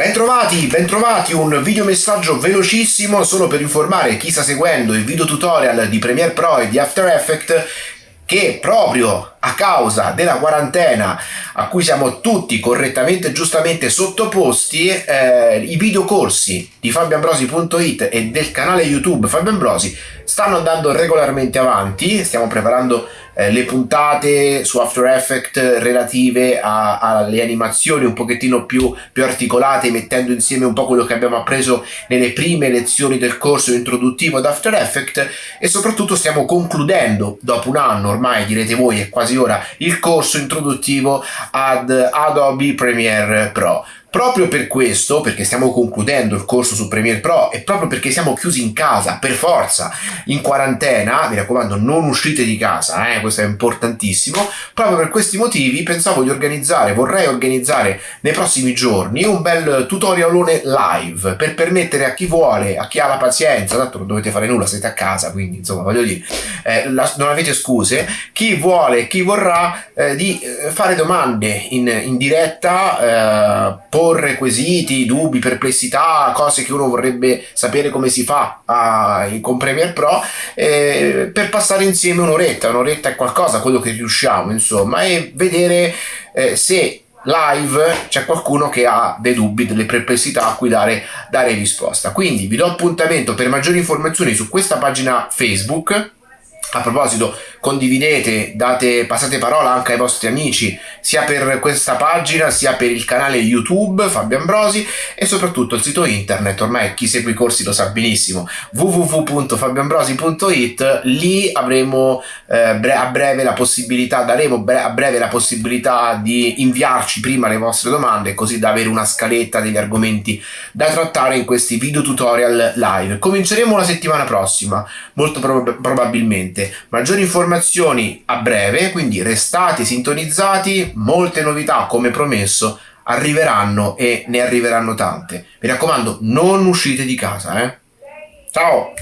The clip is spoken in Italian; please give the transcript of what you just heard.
Bentrovati, bentrovati, un video messaggio velocissimo solo per informare chi sta seguendo il video tutorial di Premiere Pro e di After Effects che proprio a causa della quarantena a cui siamo tutti correttamente e giustamente sottoposti, eh, i videocorsi di fabioambrosi.it e del canale YouTube Fabio Ambrosi stanno andando regolarmente avanti, stiamo preparando eh, le puntate su After Effects relative alle animazioni un pochettino più, più articolate, mettendo insieme un po' quello che abbiamo appreso nelle prime lezioni del corso introduttivo ad After Effects. E soprattutto stiamo concludendo, dopo un anno ormai direte voi è quasi quasi ora il corso introduttivo ad Adobe Premiere Pro. Proprio per questo, perché stiamo concludendo il corso su Premiere Pro e proprio perché siamo chiusi in casa, per forza, in quarantena, mi raccomando non uscite di casa, eh, questo è importantissimo, proprio per questi motivi pensavo di organizzare, vorrei organizzare nei prossimi giorni un bel tutorialone live per permettere a chi vuole, a chi ha la pazienza, tanto non dovete fare nulla, siete a casa, quindi insomma voglio dire, eh, la, non avete scuse, chi vuole, chi vorrà eh, di eh, fare domande in, in diretta, eh, porre quesiti, dubbi, perplessità, cose che uno vorrebbe sapere come si fa a, con Premiere Pro eh, per passare insieme un'oretta, un'oretta è qualcosa, quello che riusciamo insomma e vedere eh, se live c'è qualcuno che ha dei dubbi, delle perplessità a cui dare, dare risposta. Quindi vi do appuntamento per maggiori informazioni su questa pagina Facebook a proposito, condividete, date, passate parola anche ai vostri amici, sia per questa pagina, sia per il canale YouTube Fabio Ambrosi e soprattutto il sito internet, ormai chi segue i corsi lo sa benissimo, www.fabioambrosi.it, lì avremo eh, a breve la possibilità, daremo a breve la possibilità di inviarci prima le vostre domande, così da avere una scaletta degli argomenti da trattare in questi video tutorial live. Cominceremo la settimana prossima, molto prob probabilmente maggiori informazioni a breve, quindi restate sintonizzati, molte novità come promesso arriveranno e ne arriveranno tante. Mi raccomando, non uscite di casa, eh. Ciao!